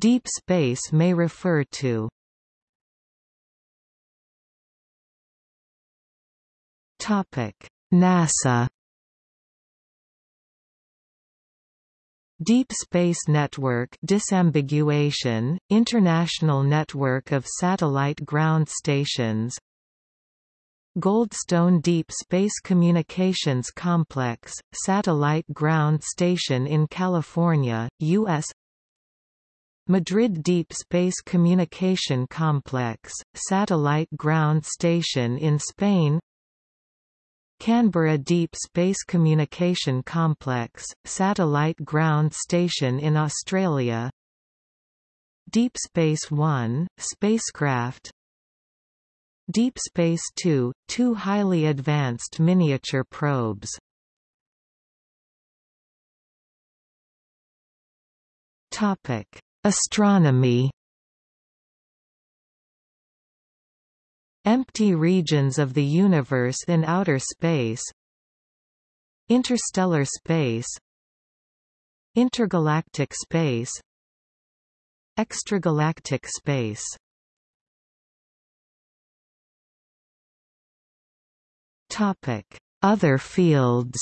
Deep space may refer to. NASA Deep Space Network disambiguation, International Network of Satellite Ground Stations. Goldstone Deep Space Communications Complex, satellite ground station in California, U.S. Madrid Deep Space Communication Complex, satellite ground station in Spain. Canberra Deep Space Communication Complex, satellite ground station in Australia. Deep Space One, spacecraft. Deep Space Two, two highly advanced miniature probes. Topic: Astronomy. Empty regions of the universe in outer space. Interstellar space. Intergalactic space. Extragalactic space Topic: Other fields.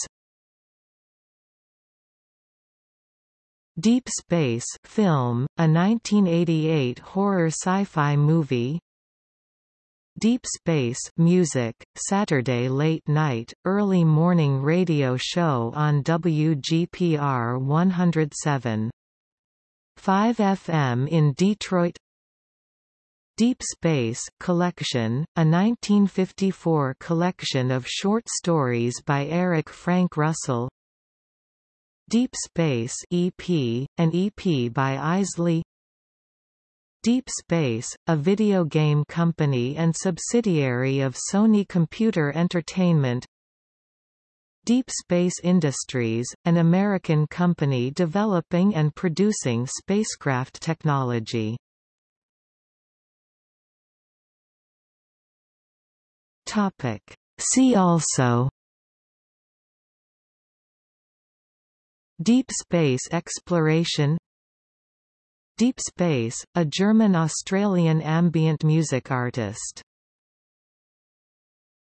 Deep Space film, a 1988 horror sci-fi movie. Deep Space music, Saturday late night, early morning radio show on WGPR 107. 5 FM in Detroit Deep Space Collection, a 1954 collection of short stories by Eric Frank Russell Deep Space EP, an EP by Eisley Deep Space, a video game company and subsidiary of Sony Computer Entertainment. Deep Space Industries, an American company developing and producing spacecraft technology. Topic. See also Deep space exploration Deep Space, a German-Australian ambient music artist